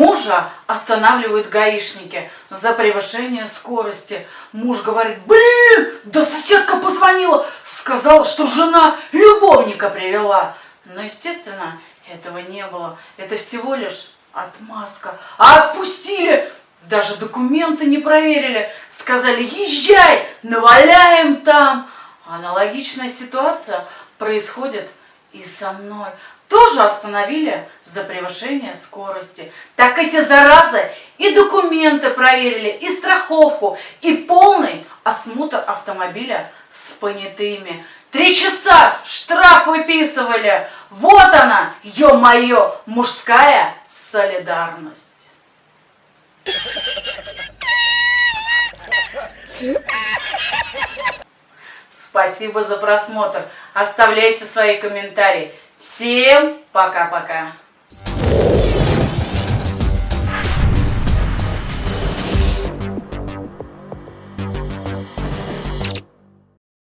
тоже останавливают гаишники за превышение скорости. Муж говорит, блин, да соседка позвонила, сказала, что жена любовника привела. Но, естественно, этого не было. Это всего лишь отмазка. А отпустили, даже документы не проверили. Сказали, езжай, наваляем там. Аналогичная ситуация происходит и со мной тоже остановили за превышение скорости. Так эти заразы и документы проверили, и страховку, и полный осмотр автомобиля с понятыми. Три часа штраф выписывали. Вот она, ё-моё, мужская солидарность. Спасибо за просмотр. Оставляйте свои комментарии. Всем пока-пока!